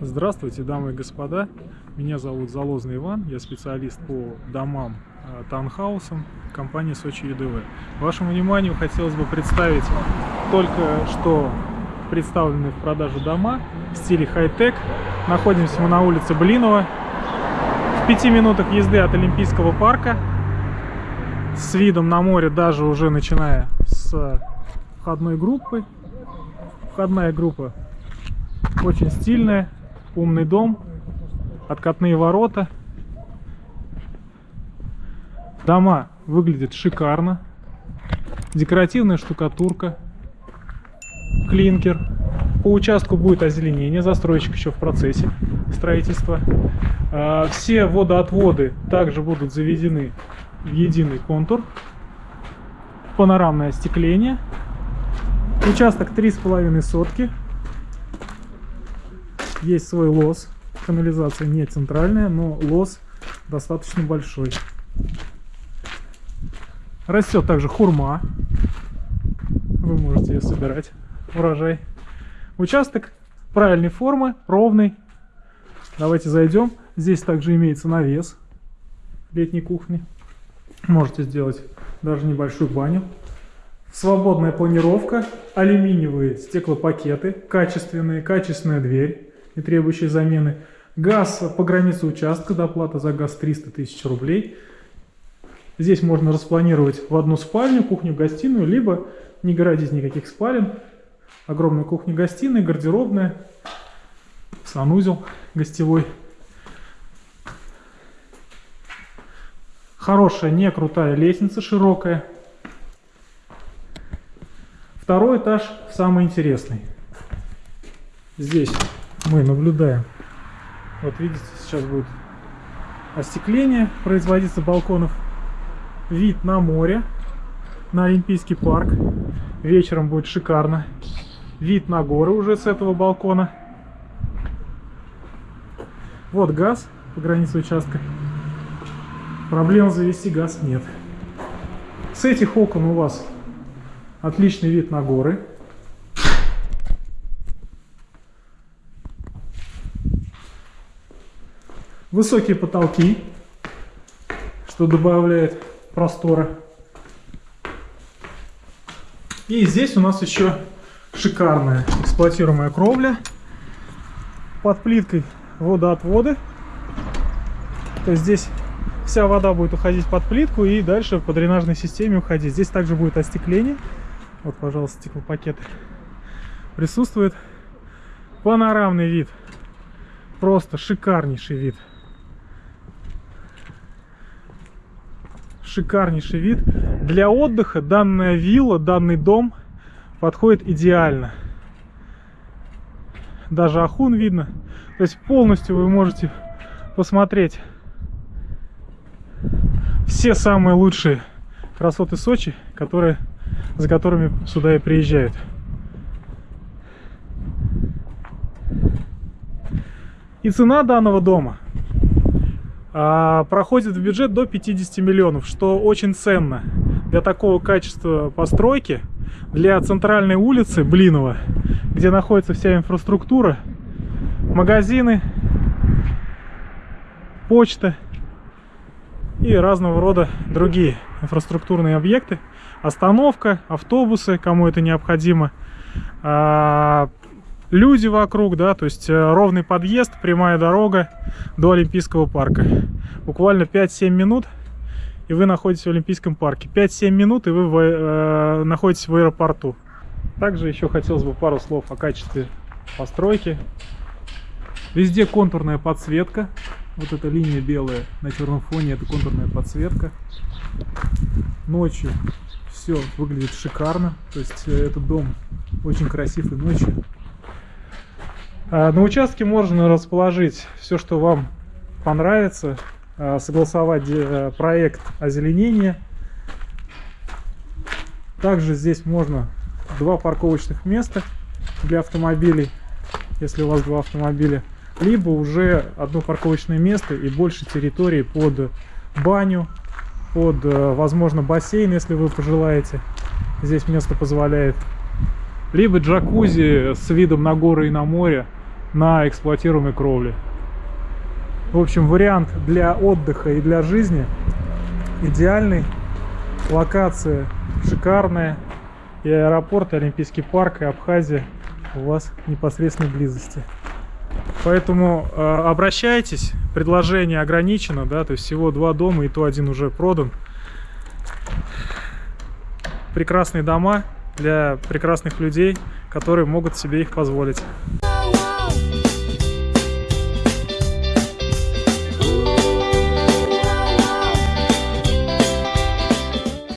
Здравствуйте, дамы и господа. Меня зовут Залозный Иван, я специалист по домам, э, таунхаусам компании Сочи ЮДВ. Вашему вниманию хотелось бы представить только что представленные в продажу дома в стиле хай-тек. Находимся мы на улице Блинова, в пяти минутах езды от Олимпийского парка, с видом на море, даже уже начиная с входной группы. Входная группа очень стильная, умный дом, откатные ворота. Дома выглядят шикарно. Декоративная штукатурка, клинкер. По участку будет озеленение, застройщик еще в процессе строительства. А, все водоотводы также будут заведены в единый контур. Панорамное остекление. Участок 3,5 сотки есть свой лос. Канализация не центральная, но лос достаточно большой. Растет также хурма. Вы можете ее собирать. Урожай. Участок правильной формы, ровный. Давайте зайдем. Здесь также имеется навес летней кухни. Можете сделать даже небольшую баню. Свободная планировка, алюминиевые стеклопакеты, качественные, качественная дверь не требующие замены. Газ по границе участка, доплата за газ 300 тысяч рублей. Здесь можно распланировать в одну спальню, кухню-гостиную, либо не городить никаких спален. Огромная кухня-гостиная, гардеробная, санузел гостевой. Хорошая, не крутая лестница, широкая. Второй этаж самый интересный. Здесь мы наблюдаем. Вот видите, сейчас будет остекление производиться балконов. Вид на море, на Олимпийский парк. Вечером будет шикарно. Вид на горы уже с этого балкона. Вот газ по границе участка. Проблем завести газ нет. С этих окон у вас отличный вид на горы. Высокие потолки, что добавляет простора. И здесь у нас еще шикарная эксплуатируемая кровля под плиткой водоотводы. То есть здесь вся вода будет уходить под плитку и дальше по дренажной системе уходить. Здесь также будет остекление. Вот, пожалуйста, стеклопакеты. Присутствует панорамный вид. Просто шикарнейший вид. Шикарнейший вид. Для отдыха данная вилла, данный дом подходит идеально. Даже ахун видно. То есть полностью вы можете посмотреть все самые лучшие красоты Сочи, которые, за которыми сюда и приезжают. И цена данного дома проходит в бюджет до 50 миллионов, что очень ценно для такого качества постройки, для центральной улицы Блинова, где находится вся инфраструктура, магазины, почта и разного рода другие инфраструктурные объекты, остановка, автобусы, кому это необходимо, а, люди вокруг, да, то есть э, ровный подъезд, прямая дорога до Олимпийского парка. Буквально 5-7 минут, и вы находитесь в Олимпийском парке. 5-7 минут, и вы в, э, находитесь в аэропорту. Также еще хотелось бы пару слов о качестве постройки. Везде контурная подсветка. Вот эта линия белая на черном фоне, это контурная подсветка. Ночью все выглядит шикарно. То есть э, этот дом очень красив и ночью. А, на участке можно расположить все, что вам понравится, а, согласовать э, проект озеленения. Также здесь можно два парковочных места для автомобилей, если у вас два автомобиля, либо уже одно парковочное место и больше территории под баню, под, э, возможно, бассейн, если вы пожелаете. Здесь место позволяет. Либо джакузи с видом на горы и на море на эксплуатируемой кровле. В общем, вариант для отдыха и для жизни идеальный. Локация шикарная. И аэропорт, и Олимпийский парк, и Абхазия у вас в непосредственной близости. Поэтому э, обращайтесь, предложение ограничено, да, то есть всего два дома, и то один уже продан. Прекрасные дома для прекрасных людей, которые могут себе их позволить.